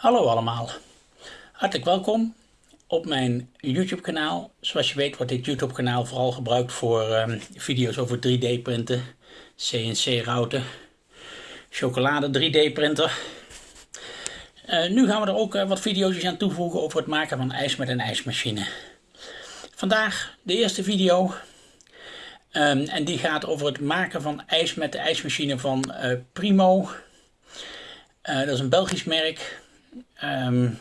Hallo allemaal, hartelijk welkom op mijn YouTube kanaal. Zoals je weet wordt dit YouTube kanaal vooral gebruikt voor um, video's over 3D printen, CNC routen, chocolade 3D printer. Uh, nu gaan we er ook uh, wat video's aan toevoegen over het maken van ijs met een ijsmachine. Vandaag de eerste video um, en die gaat over het maken van ijs met de ijsmachine van uh, Primo. dat is een Belgisch merk. Um,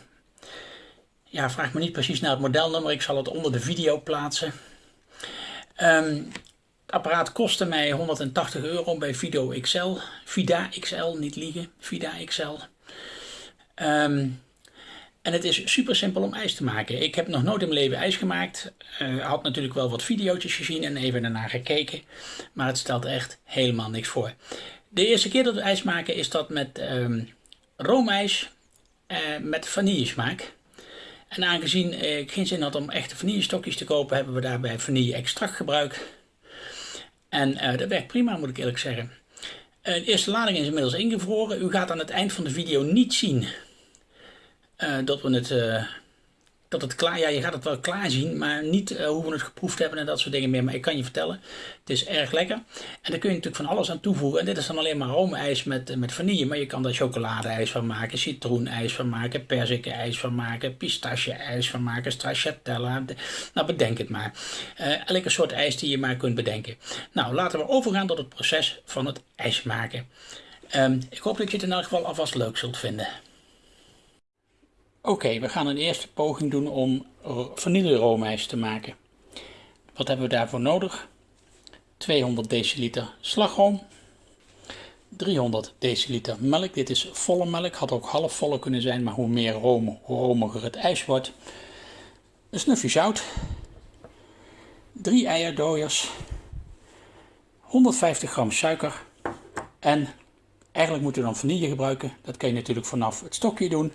ja, vraag me niet precies naar het modelnummer. Ik zal het onder de video plaatsen. Um, het apparaat kostte mij 180 euro bij Vido XL. Vida XL, niet liegen. Vida XL. Um, en het is super simpel om ijs te maken. Ik heb nog nooit in mijn leven ijs gemaakt. Uh, had natuurlijk wel wat video's gezien en even daarna gekeken. Maar het stelt echt helemaal niks voor. De eerste keer dat we ijs maken is dat met um, roomijs met vanillesmaak. En aangezien ik geen zin had om echte vanillestokjes te kopen, hebben we daarbij vanille extract gebruikt. En uh, dat werkt prima, moet ik eerlijk zeggen. De eerste lading is inmiddels ingevroren. U gaat aan het eind van de video niet zien uh, dat we het dat het klaar, ja je gaat het wel klaar zien, maar niet uh, hoe we het geproefd hebben en dat soort dingen meer. Maar ik kan je vertellen, het is erg lekker. En daar kun je natuurlijk van alles aan toevoegen. En dit is dan alleen maar roomijs met, met vanille, maar je kan daar chocoladeijs van maken, citroenijs van maken, ijs van maken, pistache-ijs van maken, stracciatella. Nou, bedenk het maar. Uh, elke soort ijs die je maar kunt bedenken. Nou, laten we overgaan tot het proces van het ijs maken. Um, ik hoop dat je het in elk geval alvast leuk zult vinden. Oké, we gaan een eerste poging doen om vanilleroomijs te maken. Wat hebben we daarvoor nodig? 200 deciliter slagroom, 300 deciliter melk. Dit is volle melk, had ook half volle kunnen zijn, maar hoe meer room, hoe romiger het ijs wordt. Een snufje zout, 3 eierdooiers, 150 gram suiker en eigenlijk moeten we dan vanille gebruiken. Dat kan je natuurlijk vanaf het stokje doen.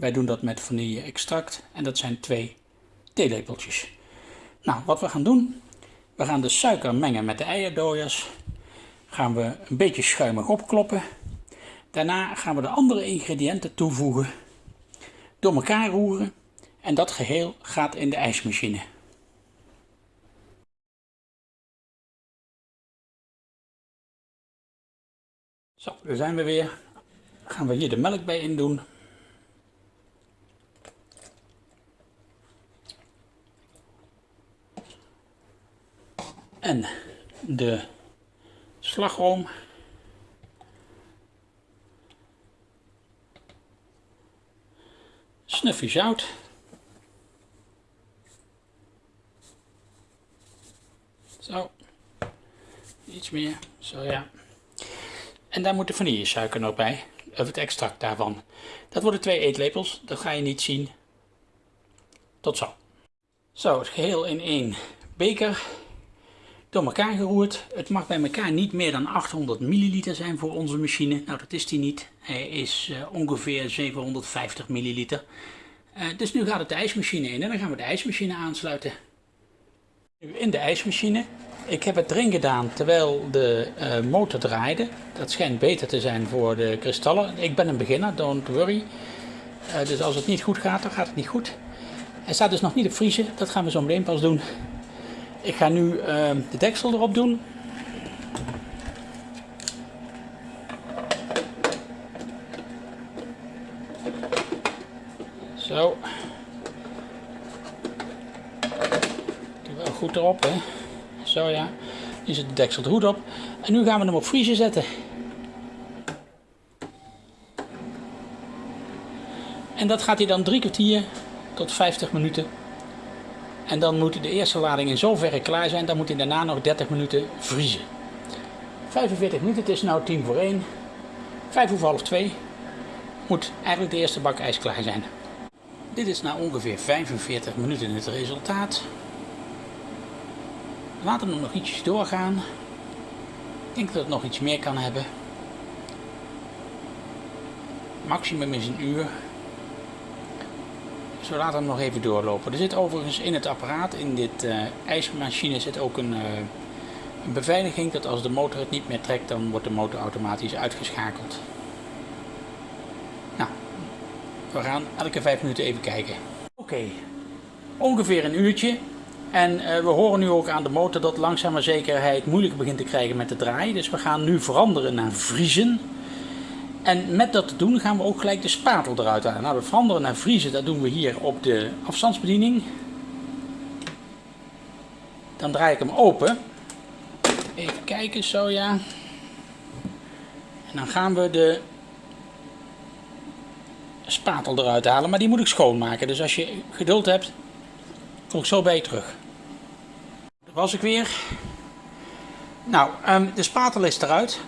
Wij doen dat met vanille extract en dat zijn twee theelepeltjes. Nou, wat we gaan doen, we gaan de suiker mengen met de eierdooiers. Gaan we een beetje schuimig opkloppen. Daarna gaan we de andere ingrediënten toevoegen, door elkaar roeren en dat geheel gaat in de ijsmachine. Zo, daar zijn we weer. Gaan we hier de melk bij in doen. En de slagroom. Snufje zout. Zo. Iets meer. Zo ja. En daar moet de vanillesuiker nog bij. Of het extract daarvan. Dat worden twee eetlepels. Dat ga je niet zien. Tot zo. Zo, het geheel in één beker door elkaar geroerd. Het mag bij elkaar niet meer dan 800 milliliter zijn voor onze machine. Nou, dat is die niet. Hij is uh, ongeveer 750 milliliter. Uh, dus nu gaat het de ijsmachine in en dan gaan we de ijsmachine aansluiten. Nu in de ijsmachine. Ik heb het erin gedaan terwijl de uh, motor draaide. Dat schijnt beter te zijn voor de kristallen. Ik ben een beginner, don't worry. dus als het niet goed gaat, dan gaat het niet goed. Hij staat dus nog niet op vriezen. Dat gaan we zo meteen pas doen. Ik ga nu uh, de deksel erop doen. Zo. Doe wel goed erop, hè. Zo ja. Nu zit de deksel er goed op. En nu gaan we hem op vriezen zetten. En dat gaat hij dan drie kwartier tot 50 minuten en dan moet de eerste lading in zoverre klaar zijn, dan moet hij daarna nog 30 minuten vriezen. 45 minuten, het is nu 10 voor 1. 5 over half 2 moet eigenlijk de eerste bak ijs klaar zijn. Dit is na ongeveer 45 minuten het resultaat. Laten we nog ietsjes doorgaan. Ik denk dat het nog iets meer kan hebben. Maximum is een uur we laten hem nog even doorlopen. Er zit overigens in het apparaat, in dit uh, ijsmachine, zit ook een, uh, een beveiliging dat als de motor het niet meer trekt, dan wordt de motor automatisch uitgeschakeld. Nou, we gaan elke vijf minuten even kijken. Oké, ongeveer een uurtje. En uh, we horen nu ook aan de motor dat langzaam maar zeker hij het moeilijk begint te krijgen met de draai. Dus we gaan nu veranderen naar vriezen. En met dat te doen gaan we ook gelijk de spatel eruit halen. Nou, dat veranderen naar vriezen, dat doen we hier op de afstandsbediening. Dan draai ik hem open. Even kijken, zo ja. En dan gaan we de spatel eruit halen, maar die moet ik schoonmaken. Dus als je geduld hebt, kom ik zo bij je terug. Dat was ik weer. Nou, ehm, de spatel is eruit.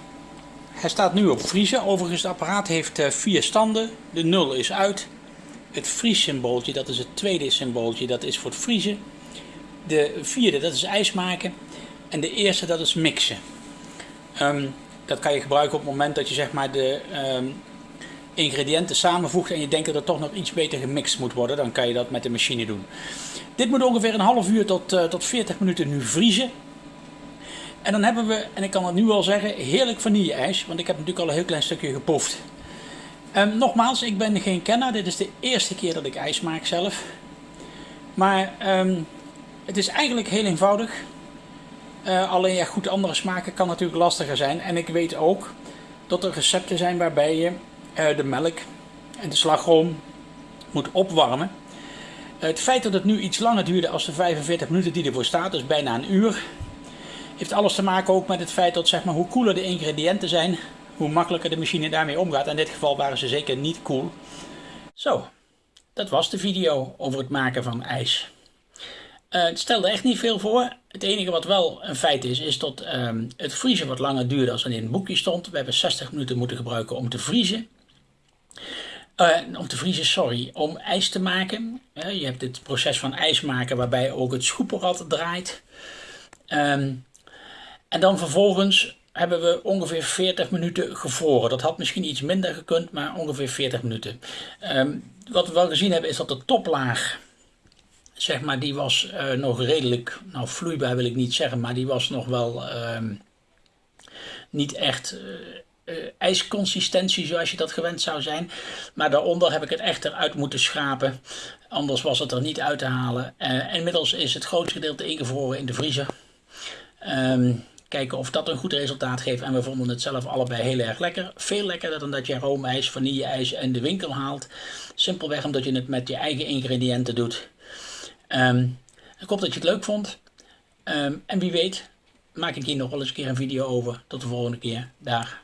Hij staat nu op vriezen. Overigens, het apparaat heeft uh, vier standen. De 0 is uit. Het vriessymbooltje, dat is het tweede symbooltje, dat is voor het vriezen. De vierde, dat is ijs maken. En de eerste, dat is mixen. Ehm, dat kan je gebruiken op het moment dat je zeg maar de ehm, ingrediënten samenvoegt en je denkt dat het toch nog iets beter gemixt moet worden. Dan kan je dat met de machine doen. Dit moet ongeveer een half uur tot, uh, tot 40 minuten nu vriezen. En dan hebben we, en ik kan het nu al zeggen, heerlijk vanille-ijs. Want ik heb natuurlijk al een heel klein stukje geproefd. Um, nogmaals, ik ben geen kenner. Dit is de eerste keer dat ik ijs maak zelf. Maar um, het is eigenlijk heel eenvoudig. Uh, alleen ja, goed, andere smaken kan natuurlijk lastiger zijn. En ik weet ook dat er recepten zijn waarbij je uh, de melk en de slagroom moet opwarmen. Het feit dat het nu iets langer duurde als de 45 minuten die ervoor staat, dus bijna een uur, heeft alles te maken ook met het feit dat zeg maar, hoe koeler de ingrediënten zijn, hoe makkelijker de machine daarmee omgaat. In dit geval waren ze zeker niet koel. Zo, dat was de video over het maken van ijs. Uh, het stelde echt niet veel voor. Het enige wat wel een feit is, is dat um, het vriezen wat langer duurde dan in het boekje stond. We hebben 60 minuten moeten gebruiken om te vriezen. Uh, om te vriezen, sorry, om ijs te maken. Uh, je hebt het proces van ijs maken waarbij ook het schoepenrad draait. Um, en dan vervolgens hebben we ongeveer 40 minuten gevroren. Dat had misschien iets minder gekund, maar ongeveer 40 minuten. Um, wat we wel gezien hebben is dat de toplaag, zeg maar, die was uh, nog redelijk, nou vloeibaar wil ik niet zeggen, maar die was nog wel um, niet echt uh, ijsconsistentie zoals je dat gewend zou zijn. Maar daaronder heb ik het echt eruit moeten schrapen, anders was het er niet uit te halen. inmiddels is het grootste gedeelte ingevroren in de vriezer. Um, Kijken of dat een goed resultaat geeft. En we vonden het zelf allebei heel erg lekker. Veel lekkerder dan dat je roomijs, vanilleijs en de winkel haalt. Simpelweg omdat je het met je eigen ingrediënten doet. Um, ik hoop dat je het leuk vond. Um, en wie weet maak ik hier nog wel eens een keer een video over. Tot de volgende keer. Dag.